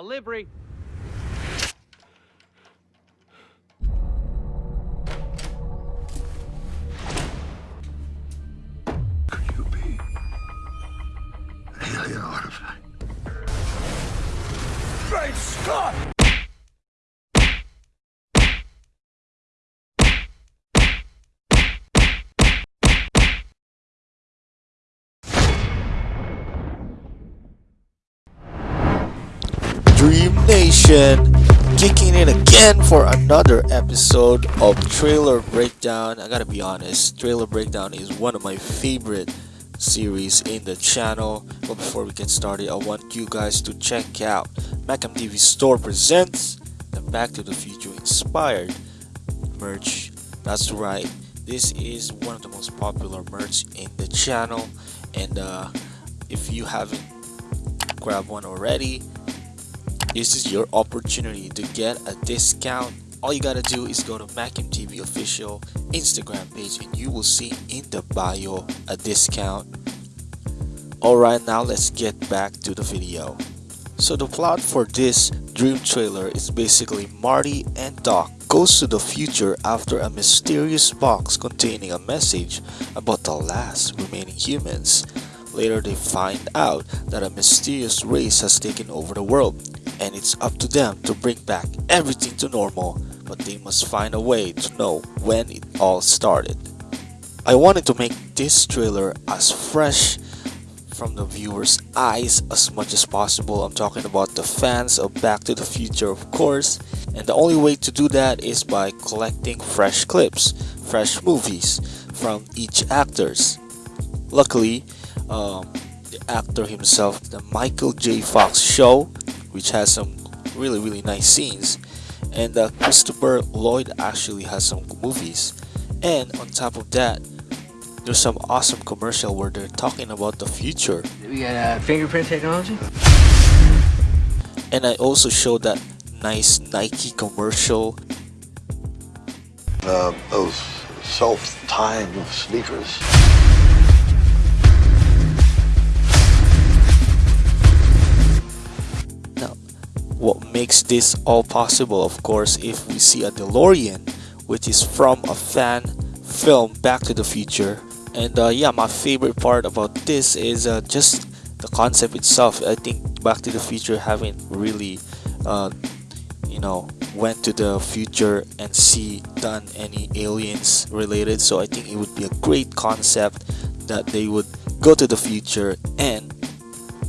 Uh, livery. Could you be an alien artifact? Great Scott! Dream Nation kicking in again for another episode of Trailer Breakdown. I gotta be honest, Trailer Breakdown is one of my favorite series in the channel. But before we get started, I want you guys to check out Macam TV Store presents the Back to the Future inspired merch. That's right, this is one of the most popular merch in the channel, and uh, if you haven't grabbed one already, this is your opportunity to get a discount. All you gotta do is go to Macam TV official Instagram page and you will see in the bio a discount. Alright now let's get back to the video. So the plot for this dream trailer is basically Marty and Doc goes to the future after a mysterious box containing a message about the last remaining humans Later they find out that a mysterious race has taken over the world and it's up to them to bring back everything to normal but they must find a way to know when it all started. I wanted to make this trailer as fresh from the viewer's eyes as much as possible. I'm talking about the fans of Back to the Future of course and the only way to do that is by collecting fresh clips, fresh movies from each actors. Luckily, um, the actor himself, the Michael J. Fox show, which has some really really nice scenes, and uh, Christopher Lloyd actually has some movies, and on top of that, there's some awesome commercial where they're talking about the future. We got uh, fingerprint technology. And I also showed that nice Nike commercial. Uh, those self-tying sneakers. What makes this all possible of course if we see a DeLorean which is from a fan film Back to the Future. And uh, yeah my favorite part about this is uh, just the concept itself. I think Back to the Future haven't really uh, you know went to the future and see done any aliens related. So I think it would be a great concept that they would go to the future and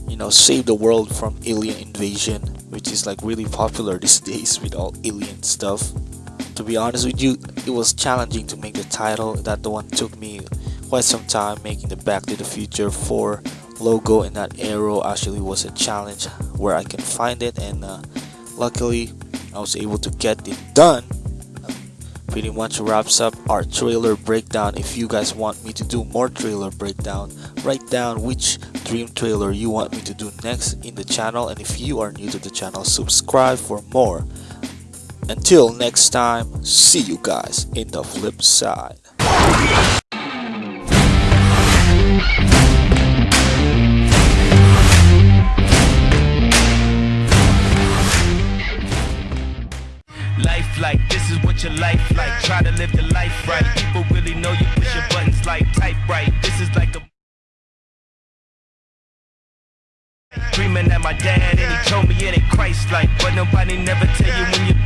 you know save the world from alien invasion which is like really popular these days with all alien stuff. To be honest with you it was challenging to make the title. That the one took me quite some time making the back to the future 4 logo and that arrow actually was a challenge where I can find it. And uh, luckily I was able to get it done pretty much wraps up our trailer breakdown. If you guys want me to do more trailer breakdown write down which dream trailer you want me to do next in the channel. And if you are new to the channel subscribe for more. Until next time see you guys in the flip side is what your life like. Try to live the life right. People really know you push your buttons like type right. This is like a Dreaming at my dad and he told me it ain't Christ like But nobody never tell you when you're being